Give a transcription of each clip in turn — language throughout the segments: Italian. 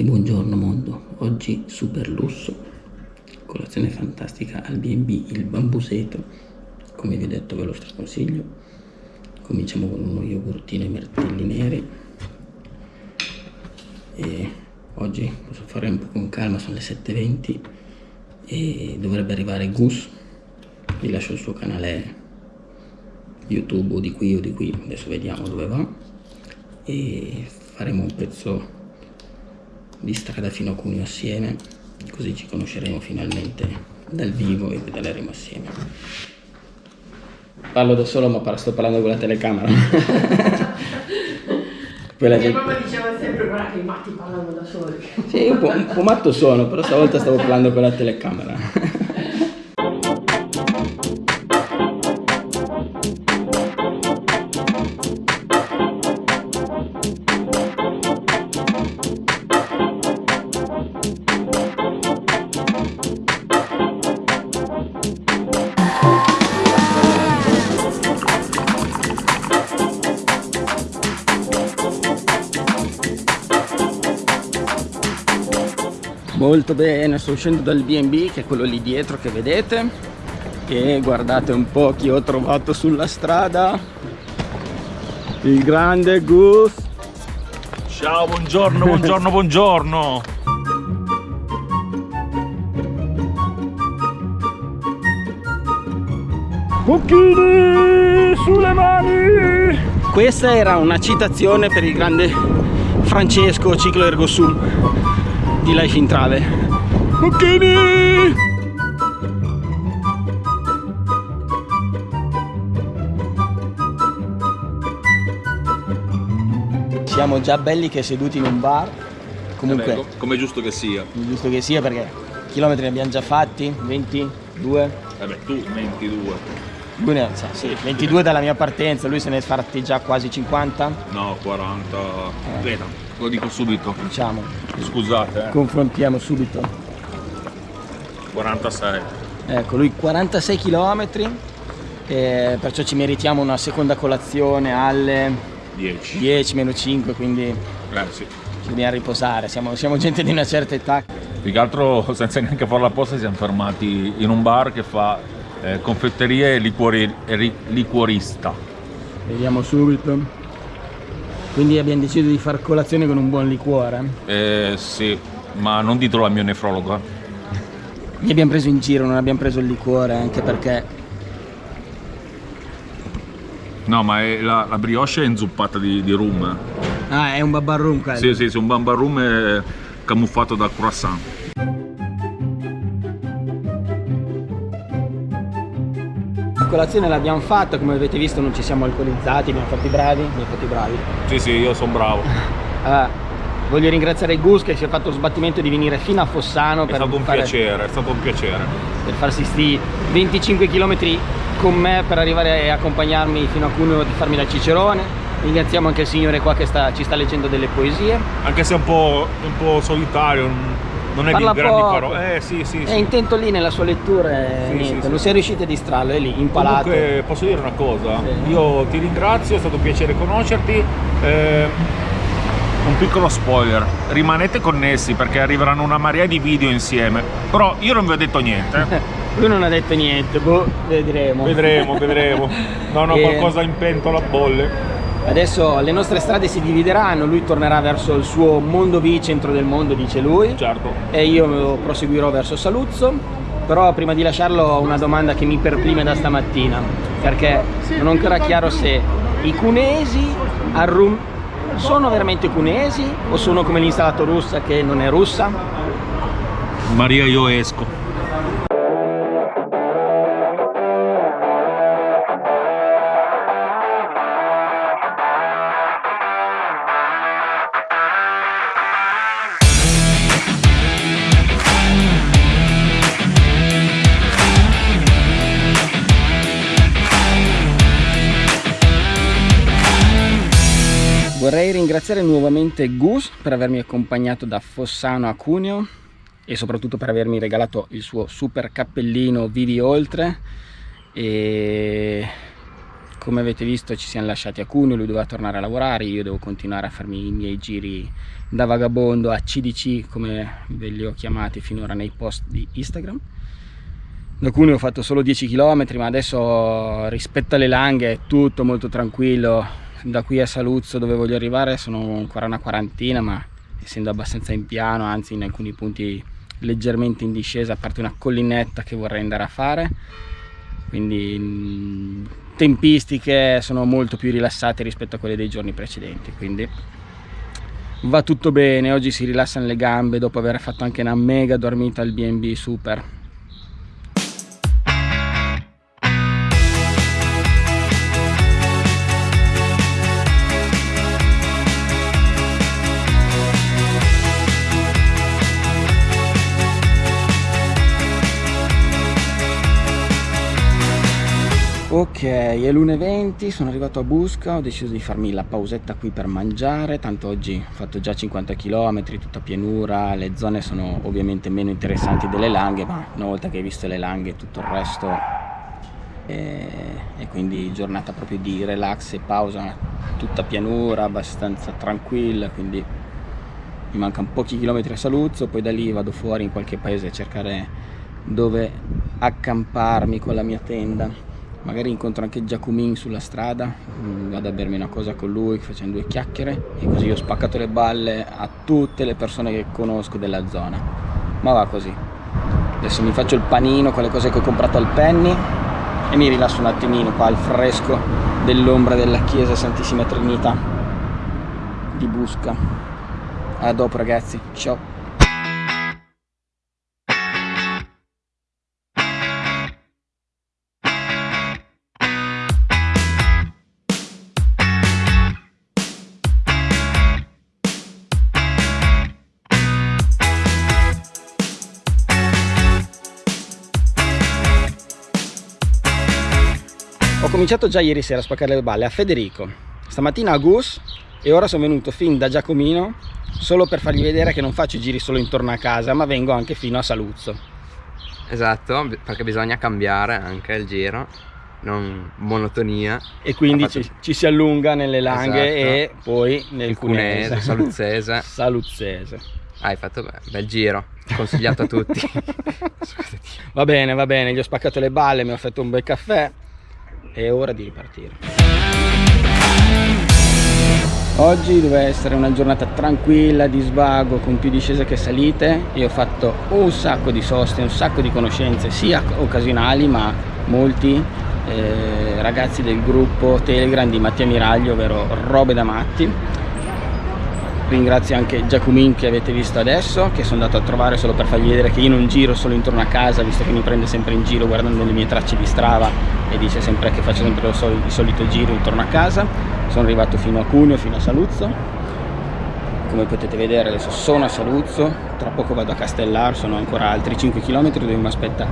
E buongiorno mondo, oggi super lusso, colazione fantastica al B&B Il Bambuseto, come vi ho detto ve lo straconsiglio. Cominciamo con uno yogurtino e mirtilli neri. E oggi posso fare un po' con calma, sono le 7.20 e dovrebbe arrivare Gus. Vi lascio il suo canale YouTube o di qui o di qui, adesso vediamo dove va. E faremo un pezzo di strada fino a Cuneo assieme, così ci conosceremo finalmente dal vivo e pedaleremo assieme. Parlo da solo ma sto parlando con la telecamera. Quella Mia gente... mamma diceva sempre guarda che i matti parlano da soli. Sì, un po', un po' matto sono, però stavolta stavo parlando con la telecamera. Molto bene sto uscendo dal B&B che è quello lì dietro che vedete e guardate un po' chi ho trovato sulla strada. Il grande Gus. Ciao buongiorno buongiorno buongiorno. Cucchini sulle mani. Questa era una citazione per il grande Francesco Ciclo Ergo Sum di Life in Trave Occhini! Siamo già belli che seduti in un bar. Comunque eh Come è giusto che sia. Giusto che sia perché chilometri ne abbiamo già fatti. 22 Eh beh tu 22 lui ne ha, sì, 22 dalla mia partenza, lui se ne è fatti già quasi 50? No, 40. Eh. Veda, lo dico subito. Diciamo. Scusate. Eh. Confrontiamo subito. 46. Ecco, lui 46 km, eh, perciò ci meritiamo una seconda colazione alle 10. 10 meno 5, quindi eh, sì. ci dobbiamo riposare, siamo, siamo gente di una certa età. Più che altro senza neanche fare la posta siamo fermati in un bar che fa eh, confetteria e, liquori, liquorista. Vediamo subito. Quindi abbiamo deciso di far colazione con un buon liquore? Eh, sì, ma non ditelo al mio nefrologo. Mi abbiamo preso in giro, non abbiamo preso il liquore anche perché... No, ma la, la, brioche è inzuppata di, di, rum. Ah, è un babbar rum quello? Sì, sì, sì, un babbar rum camuffato da croissant. Colazione l'abbiamo fatta, come avete visto non ci siamo alcolizzati, abbiamo fatto i bravi, abbiamo fatto i bravi. Sì, sì, io sono bravo. Uh, voglio ringraziare Gus che si è fatto lo sbattimento di venire fino a Fossano. È per stato un fare, piacere, è stato un piacere. Per farsi sti 25 km con me per arrivare e accompagnarmi fino a Cuneo di farmi da Cicerone. Ringraziamo anche il signore qua che sta, ci sta leggendo delle poesie. Anche se è un po', un po solitario, non è Parla di grandi parole. Eh, sì, sì, è intento lì nella sua lettura e sì, niente, non si è riusciti a distrarlo, è lì, impalato. Comunque, posso dire una cosa? Io ti ringrazio, è stato un piacere conoscerti. Eh, un piccolo spoiler, rimanete connessi perché arriveranno una marea di video insieme. Però io non vi ho detto niente. Lui non ha detto niente, boh, vedremo. Vedremo, vedremo. Non ho e... qualcosa in pentola a bolle. Adesso le nostre strade si divideranno, lui tornerà verso il suo mondo V, centro del mondo, dice lui. Certo. E io proseguirò verso Saluzzo. Però prima di lasciarlo ho una domanda che mi perplime da stamattina, perché non ho ancora chiaro se i cunesi a Rum sono veramente cunesi o sono come l'installato russa che non è russa? Maria io esco. Ringraziare nuovamente Gus per avermi accompagnato da Fossano a Cuneo e soprattutto per avermi regalato il suo super cappellino Vivi Oltre e come avete visto ci siamo lasciati a Cuneo, lui doveva tornare a lavorare, io devo continuare a farmi i miei giri da vagabondo a CDC come ve li ho chiamati finora nei post di Instagram. Da Cuneo ho fatto solo 10 km ma adesso rispetto alle langhe è tutto molto tranquillo, da qui a Saluzzo dove voglio arrivare sono ancora una quarantina ma essendo abbastanza in piano, anzi in alcuni punti leggermente in discesa, a parte una collinetta che vorrei andare a fare. Quindi tempistiche sono molto più rilassate rispetto a quelle dei giorni precedenti quindi va tutto bene. Oggi si rilassano le gambe dopo aver fatto anche una mega dormita al B&B super Ok, è l'1.20, sono arrivato a Busca, ho deciso di farmi la pausetta qui per mangiare, tanto oggi ho fatto già 50 km, tutta pianura, le zone sono ovviamente meno interessanti delle langhe, ma una volta che hai visto le langhe tutto il resto e, e quindi giornata proprio di relax e pausa, tutta pianura, abbastanza tranquilla, quindi mi mancano pochi chilometri a Saluzzo, poi da lì vado fuori in qualche paese a cercare dove accamparmi con la mia tenda magari incontro anche Giacomin sulla strada mm, vado a bermi una cosa con lui facendo due chiacchiere e così ho spaccato le balle a tutte le persone che conosco della zona. Ma va così. Adesso mi faccio il panino con le cose che ho comprato al Penny e mi rilasso un attimino qua al fresco dell'ombra della chiesa Santissima Trinità di Busca. A dopo ragazzi. Ciao cominciato già ieri sera a spaccare le balle a Federico, stamattina a Gus e ora sono venuto fin da Giacomino solo per fargli vedere che non faccio giri solo intorno a casa ma vengo anche fino a Saluzzo. Esatto, perché bisogna cambiare anche il giro, non monotonia. E quindi fatto... ci, ci, si allunga nelle langhe esatto. e poi nel cunese, cunese saluzzese. saluzzese. Hai fatto beh, bel giro, consigliato a tutti. va bene, va bene, gli ho spaccato le balle, mi ho fatto un bel caffè è ora di ripartire. Oggi deve essere una giornata tranquilla di svago con più discese che salite. Io ho fatto un sacco di soste un sacco di conoscenze sia occasionali ma molti eh, ragazzi del gruppo telegram di Mattia Miraglio ovvero robe da matti ringrazio anche Giacomin che avete visto adesso che sono andato a trovare solo per fargli vedere che io non giro solo intorno a casa visto che mi prende sempre in giro guardando le mie tracce di strava e dice sempre che faccio sempre il solito giro intorno a casa. Sono arrivato fino a Cuneo, fino a Saluzzo. Come potete vedere adesso sono a Saluzzo tra poco vado a Castellar sono ancora altri 5 km dove mi aspetta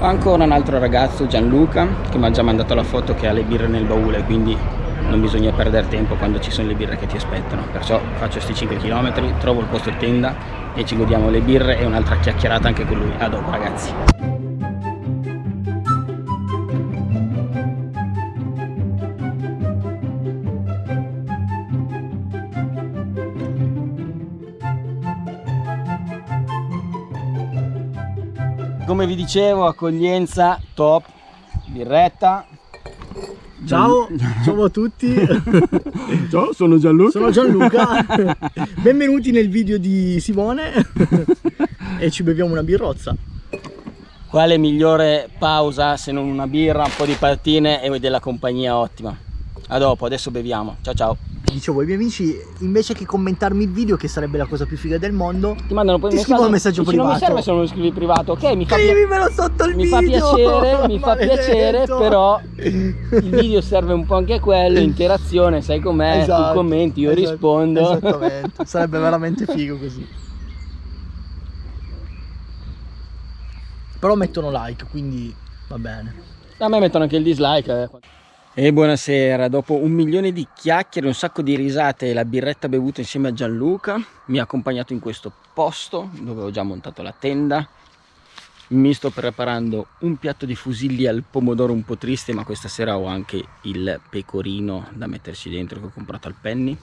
ancora un altro ragazzo Gianluca che mi ha già mandato la foto che ha le birre nel baule quindi non bisogna perdere tempo quando ci sono le birre che ti aspettano. Perciò faccio questi 5 km trovo il posto tenda e ci godiamo le birre e un'altra chiacchierata anche con lui. A dopo ragazzi. Come vi dicevo accoglienza top birretta Ciao, ciao a tutti. ciao, sono Gianluca. Sono Gianluca. Benvenuti nel video di Simone e ci beviamo una birrozza. Quale migliore pausa se non una birra, un po' di pattine e della compagnia ottima. A dopo, adesso beviamo. Ciao ciao dicevo ai miei amici invece che commentarmi il video che sarebbe la cosa più figa del mondo ti mandano poi ti scrivo un messaggio. privato non mi serve se non lo scrivi privato ok mi fa, Scrivimelo sotto il mi video. fa piacere mi fa piacere però il video serve un po' anche a quello interazione sai com'è? Esatto, tu commenti io esatto, rispondo. esattamente. Sarebbe veramente figo così. Però mettono like quindi va bene. A me mettono anche il dislike eh. E buonasera, dopo un milione di chiacchiere, un sacco di risate e la birretta bevuta insieme a Gianluca mi ha accompagnato in questo posto dove ho già montato la tenda. Mi sto preparando un piatto di fusilli al pomodoro un po' triste ma questa sera ho anche il pecorino da metterci dentro che ho comprato al Penny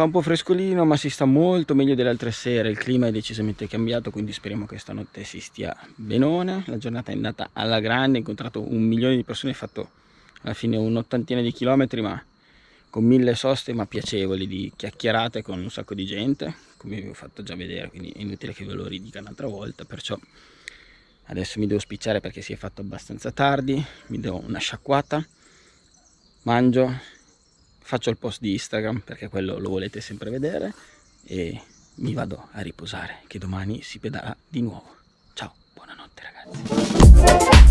fa un po' frescolino ma si sta molto meglio delle altre sere. Il clima è decisamente cambiato quindi speriamo che stanotte si stia benone. La giornata è andata alla grande ho incontrato un milione di persone ho fatto alla fine un'ottantina di chilometri ma con mille soste ma piacevoli di chiacchierate con un sacco di gente come vi ho fatto già vedere quindi è inutile che ve lo ridica un'altra volta perciò adesso mi devo spicciare perché si è fatto abbastanza tardi mi do una sciacquata mangio faccio il post di Instagram perché quello lo volete sempre vedere e mi vado a riposare che domani si pedala di nuovo. Ciao buonanotte ragazzi